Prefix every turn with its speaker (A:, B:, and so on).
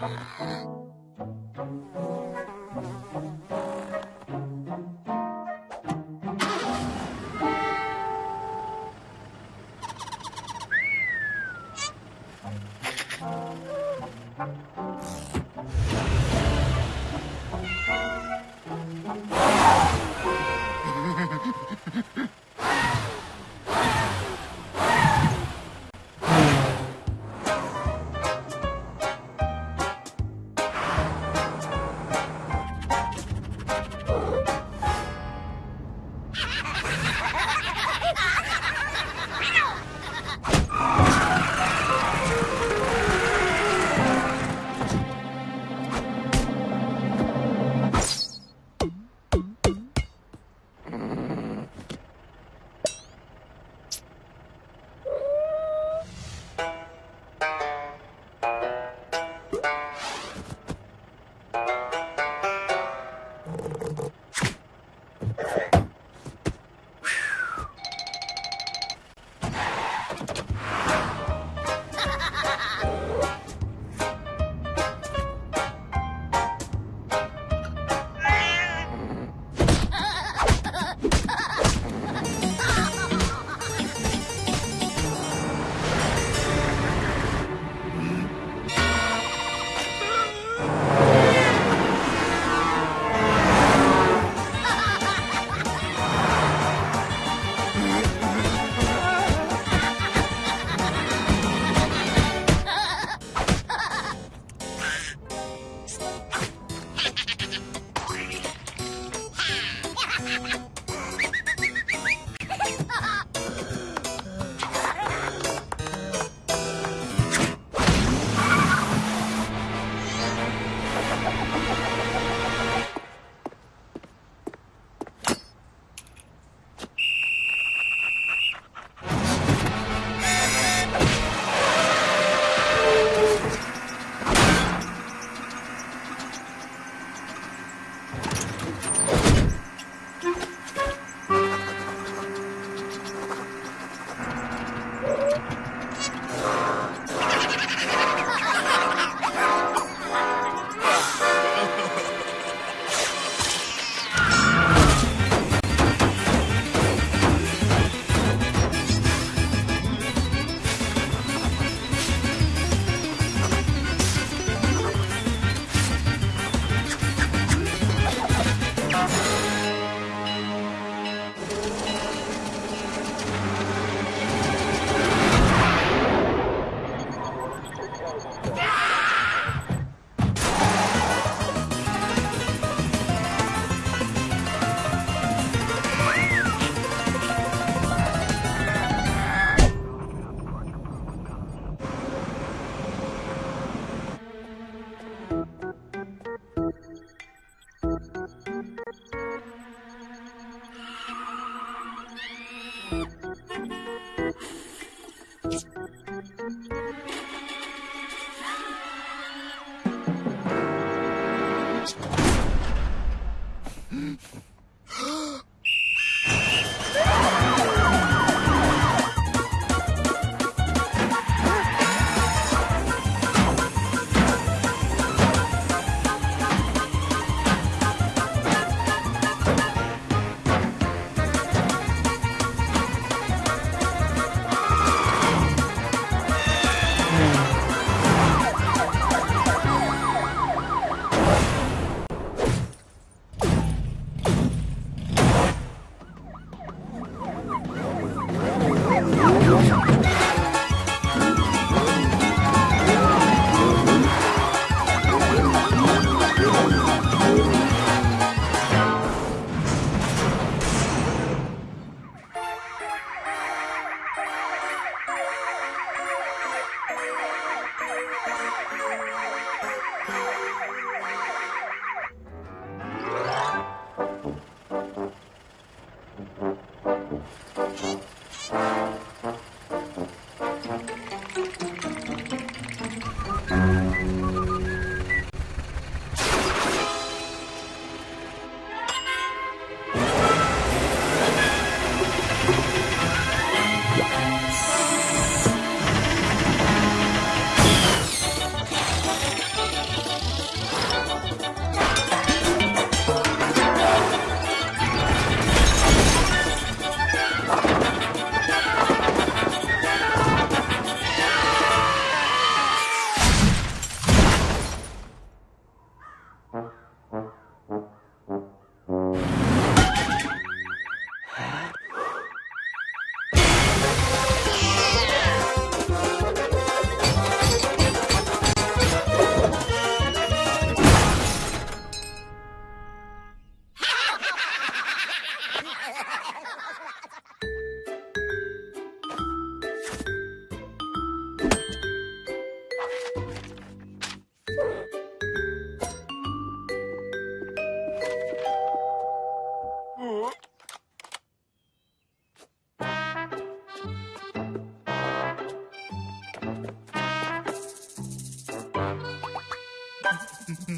A: Ha ha ha. Música tá? Thank you.